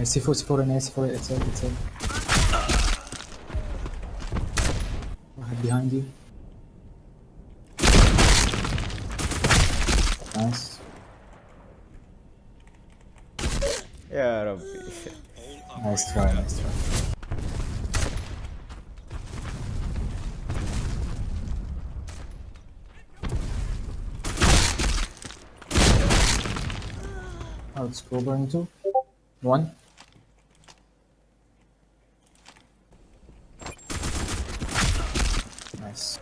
C4, C4 and A4 itself, itself. Right behind you. Nice. Yeah, Rabbi. Nice try, nice try. Oh, it's Cobra into one. Nice.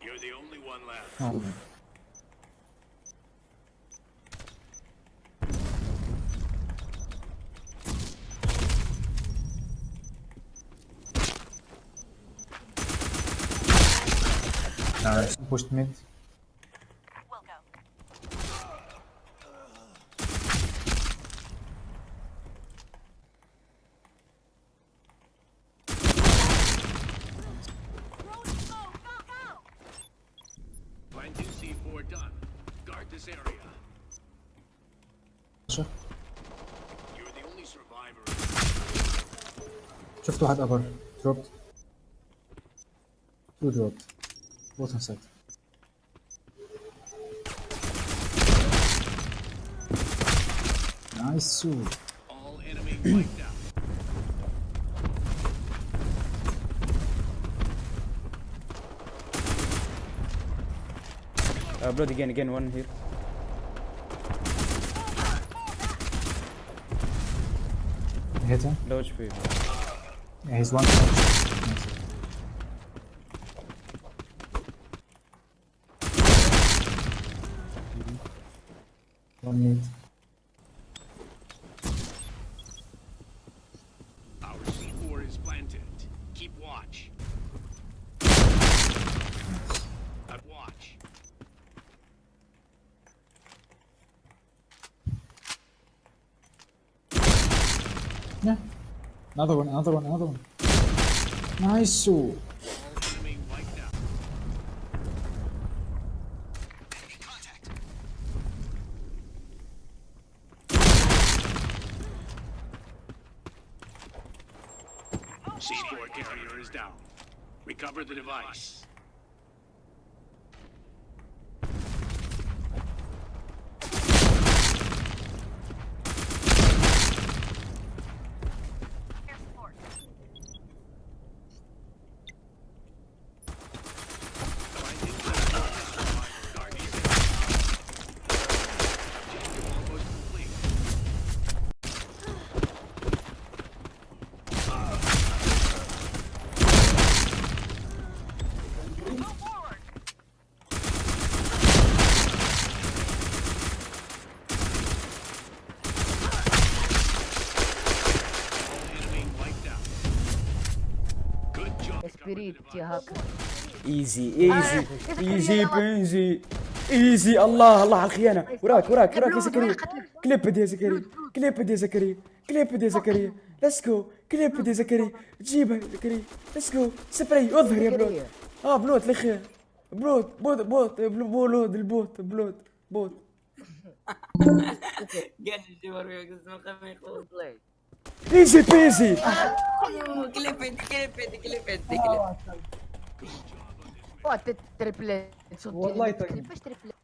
You're the only one left. Oh. Nice. Pushed mid. Guard this area. شوف You're the only survivor. شفت واحد ابر دروبت تو دروبت بوت on site نايس سو All enemy wiped out. Uh, blood again, again, one here. hit him Low HP. yeah, he's one one mid yeah another one another one another one nice out. C4 carrier is down. Recover the device. يا. هاكر ايزي ايزي ايزي بنزي ايزي الله الله على الخيانه وراك وراك وراك يا زكريا كليب يا زكريا كليب يا زكريا كليب يا زكريا ليتس جو كليب يا زكريا جيبها يا زكريا ليتس جو سبراي اظهر يا بلوت آه بلوت الاخير بلوت بوت بوت بلو- بولود البوت بلوت بوت قاعد الجوار Easy peasy! ¿Qué le pende? ¿Qué le pende? ¿Qué le pende? ¿Qué le? Oh, triple. Son triples.